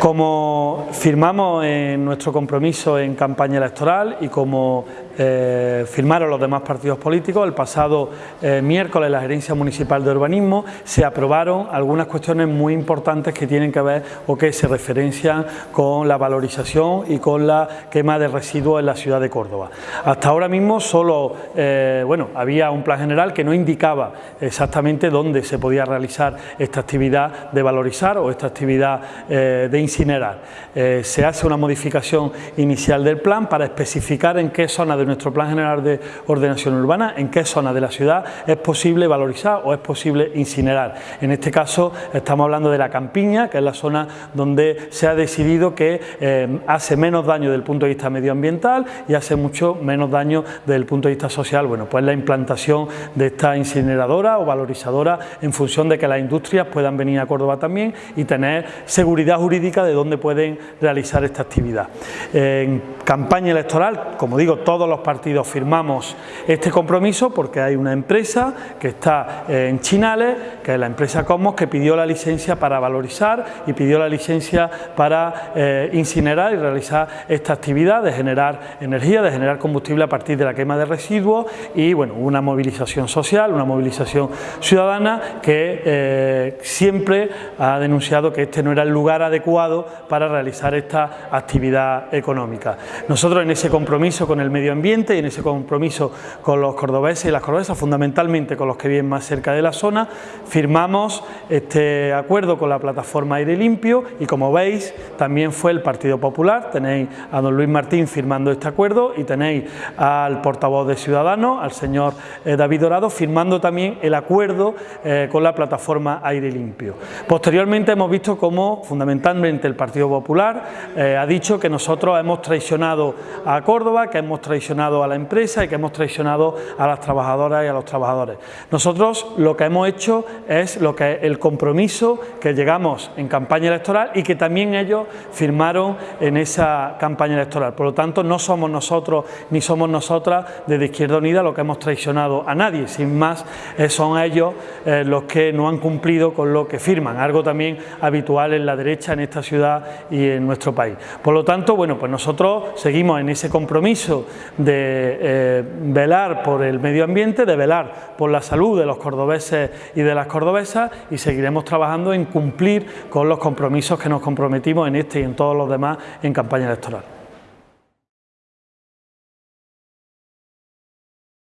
Como firmamos en nuestro compromiso en campaña electoral y como eh, firmaron los demás partidos políticos, el pasado eh, miércoles la Gerencia Municipal de Urbanismo se aprobaron algunas cuestiones muy importantes que tienen que ver o que se referencian con la valorización y con la quema de residuos en la ciudad de Córdoba. Hasta ahora mismo solo eh, bueno, había un plan general que no indicaba exactamente dónde se podía realizar esta actividad de valorizar o esta actividad de incinerar. se hace una modificación inicial del plan para especificar en qué zona de nuestro Plan General de Ordenación Urbana, en qué zona de la ciudad es posible valorizar o es posible incinerar. En este caso estamos hablando de la Campiña, que es la zona donde se ha decidido que eh, hace menos daño desde el punto de vista medioambiental y hace mucho menos daño desde el punto de vista social. Bueno, pues la implantación de esta incineradora o valorizadora en función de que las industrias puedan venir a Córdoba también y tener seguridad jurídica de dónde pueden realizar esta actividad. En campaña electoral, como digo, todos los partidos firmamos este compromiso porque hay una empresa que está en Chinales, que es la empresa Cosmos, que pidió la licencia para valorizar y pidió la licencia para eh, incinerar y realizar esta actividad de generar energía, de generar combustible a partir de la quema de residuos y bueno, una movilización social, una movilización ciudadana que eh, siempre ha denunciado que este no era el lugar adecuado para realizar esta actividad económica. Nosotros en ese compromiso con el medio ambiente y en ese compromiso con los cordobeses y las cordobesas, fundamentalmente con los que viven más cerca de la zona, firmamos este acuerdo con la plataforma Aire Limpio y como veis también fue el Partido Popular, tenéis a don Luis Martín firmando este acuerdo y tenéis al portavoz de Ciudadanos, al señor eh, David Dorado, firmando también el acuerdo eh, con la plataforma Aire Limpio. Posteriormente hemos visto cómo fundamentalmente el Partido Popular eh, ha dicho que nosotros hemos traicionado a Córdoba, que hemos traicionado a la empresa y que hemos traicionado a las trabajadoras y a los trabajadores. Nosotros lo que hemos hecho es lo que el compromiso que llegamos en campaña electoral y que también ellos firmaron en esa campaña electoral. Por lo tanto, no somos nosotros ni somos nosotras desde Izquierda Unida los que hemos traicionado a nadie, sin más eh, son ellos eh, los que no han cumplido con lo que firman, algo también habitual en la derecha en esta ciudad y en nuestro país. Por lo tanto, bueno, pues nosotros seguimos en ese compromiso de eh, velar por el medio ambiente, de velar por la salud de los cordobeses y de las cordobesas y seguiremos trabajando en cumplir con los compromisos que nos comprometimos en este y en todos los demás en campaña electoral.